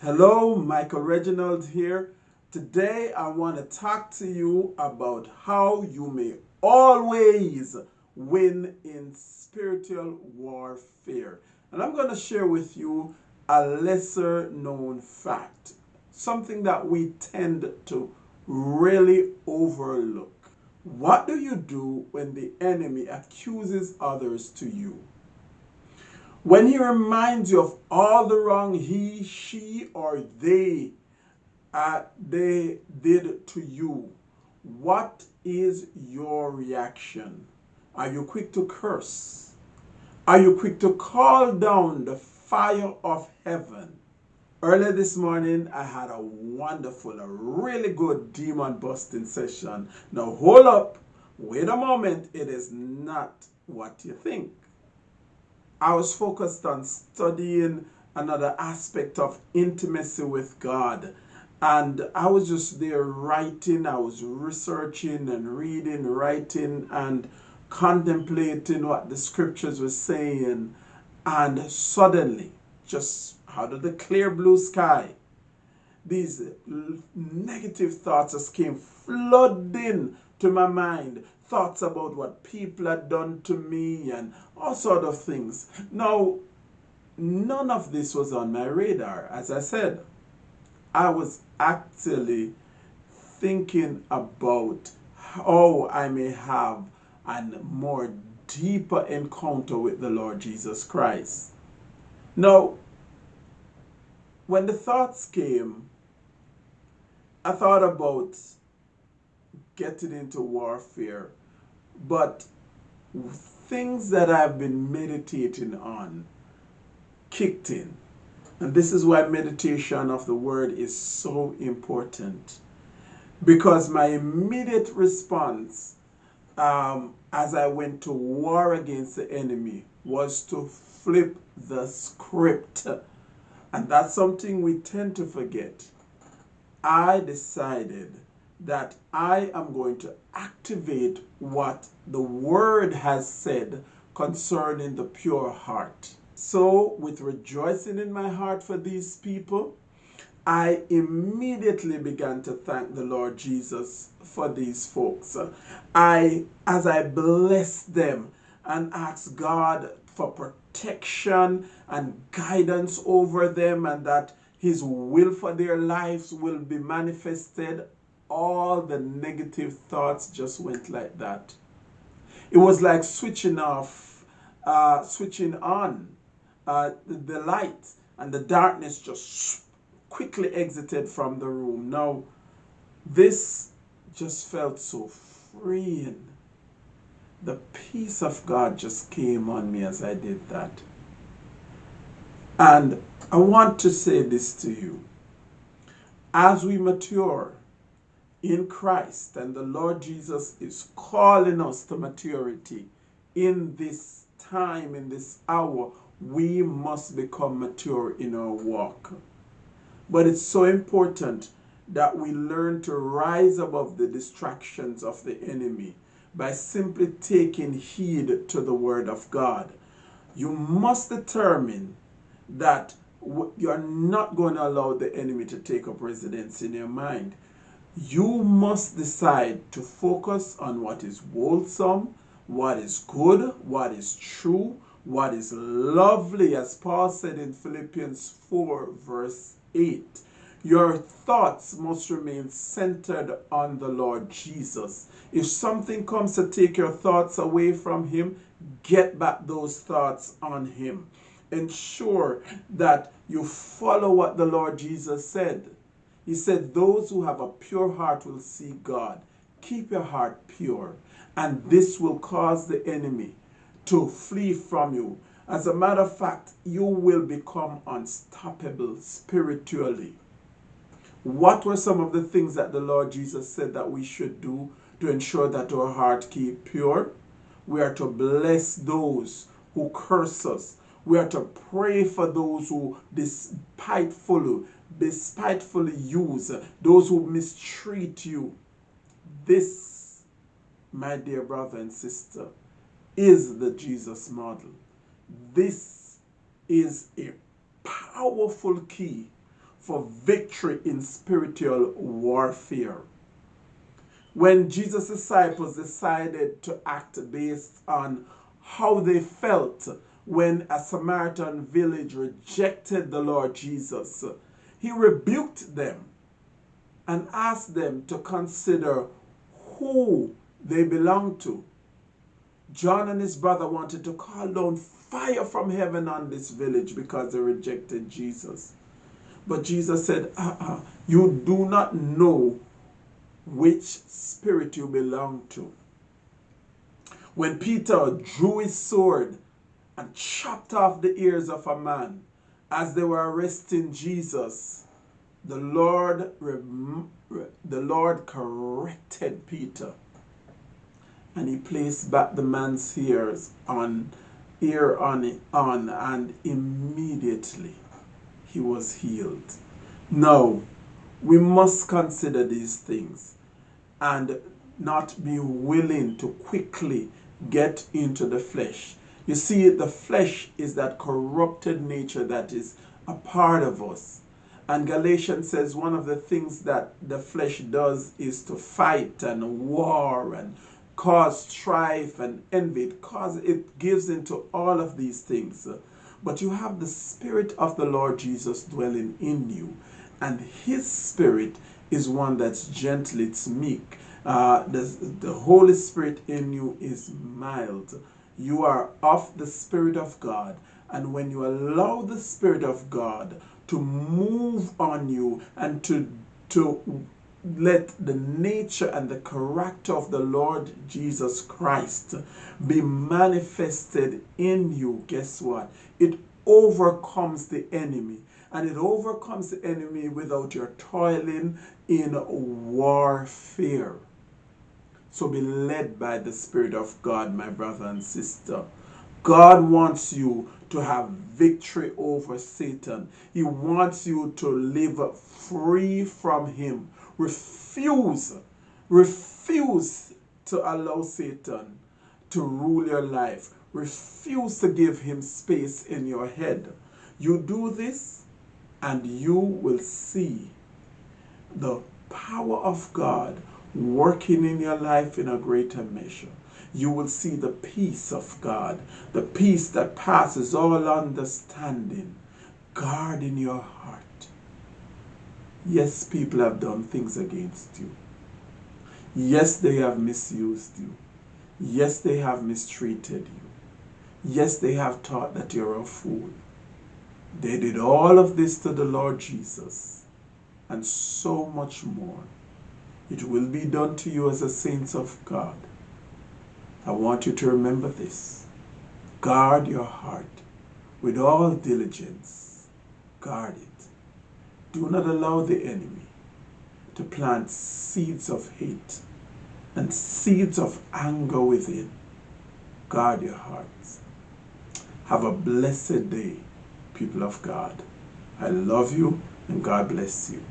Hello, Michael Reginald here. Today I want to talk to you about how you may always win in spiritual warfare. And I'm going to share with you a lesser known fact, something that we tend to really overlook. What do you do when the enemy accuses others to you? When he reminds you of all the wrong he, she, or they uh, they did to you, what is your reaction? Are you quick to curse? Are you quick to call down the fire of heaven? Earlier this morning, I had a wonderful, a really good demon busting session. Now, hold up, wait a moment, it is not what you think. I was focused on studying another aspect of intimacy with God. And I was just there writing, I was researching and reading, writing and contemplating what the scriptures were saying. And suddenly, just out of the clear blue sky, these negative thoughts just came flooding to my mind thoughts about what people had done to me and all sort of things. Now, none of this was on my radar. As I said, I was actually thinking about how I may have a more deeper encounter with the Lord Jesus Christ. Now, when the thoughts came, I thought about getting into warfare but things that I've been meditating on kicked in. And this is why meditation of the word is so important. Because my immediate response um, as I went to war against the enemy was to flip the script. And that's something we tend to forget. I decided that I am going to activate what the Word has said concerning the pure heart. So, with rejoicing in my heart for these people, I immediately began to thank the Lord Jesus for these folks. I, as I blessed them and asked God for protection and guidance over them, and that His will for their lives will be manifested all the negative thoughts just went like that. It was like switching off, uh, switching on uh, the, the light, and the darkness just quickly exited from the room. Now, this just felt so freeing. The peace of God just came on me as I did that. And I want to say this to you. As we mature, in Christ. And the Lord Jesus is calling us to maturity in this time, in this hour. We must become mature in our walk. But it's so important that we learn to rise above the distractions of the enemy by simply taking heed to the word of God. You must determine that you're not going to allow the enemy to take up residence in your mind you must decide to focus on what is wholesome, what is good, what is true, what is lovely, as Paul said in Philippians 4, verse 8. Your thoughts must remain centered on the Lord Jesus. If something comes to take your thoughts away from Him, get back those thoughts on Him. Ensure that you follow what the Lord Jesus said. He said, Those who have a pure heart will see God. Keep your heart pure, and this will cause the enemy to flee from you. As a matter of fact, you will become unstoppable spiritually. What were some of the things that the Lord Jesus said that we should do to ensure that our heart keep pure? We are to bless those who curse us. We are to pray for those who despitefully despitefully use, those who mistreat you. This, my dear brother and sister, is the Jesus model. This is a powerful key for victory in spiritual warfare. When Jesus' disciples decided to act based on how they felt when a Samaritan village rejected the Lord Jesus, he rebuked them and asked them to consider who they belonged to. John and his brother wanted to call down fire from heaven on this village because they rejected Jesus. But Jesus said, uh-uh, You do not know which spirit you belong to. When Peter drew his sword and chopped off the ears of a man as they were arresting Jesus, the Lord, the Lord corrected Peter and he placed back the man's ears on ear on on and immediately he was healed. Now we must consider these things and not be willing to quickly get into the flesh. You see, the flesh is that corrupted nature that is a part of us. And Galatians says one of the things that the flesh does is to fight and war and cause strife and envy. It, cause, it gives into all of these things. But you have the Spirit of the Lord Jesus dwelling in you. And His Spirit is one that's gentle, it's meek. Uh, the, the Holy Spirit in you is mild. You are of the Spirit of God. And when you allow the Spirit of God to move on you and to, to let the nature and the character of the Lord Jesus Christ be manifested in you, guess what? It overcomes the enemy. And it overcomes the enemy without your toiling in warfare. So be led by the Spirit of God, my brother and sister. God wants you to have victory over Satan. He wants you to live free from him. Refuse, refuse to allow Satan to rule your life. Refuse to give him space in your head. You do this and you will see the power of God working in your life in a greater measure. You will see the peace of God, the peace that passes all understanding, guarding your heart. Yes, people have done things against you. Yes, they have misused you. Yes, they have mistreated you. Yes, they have taught that you're a fool. They did all of this to the Lord Jesus and so much more. It will be done to you as a saints of God. I want you to remember this. Guard your heart with all diligence. Guard it. Do not allow the enemy to plant seeds of hate and seeds of anger within. Guard your hearts. Have a blessed day, people of God. I love you and God bless you.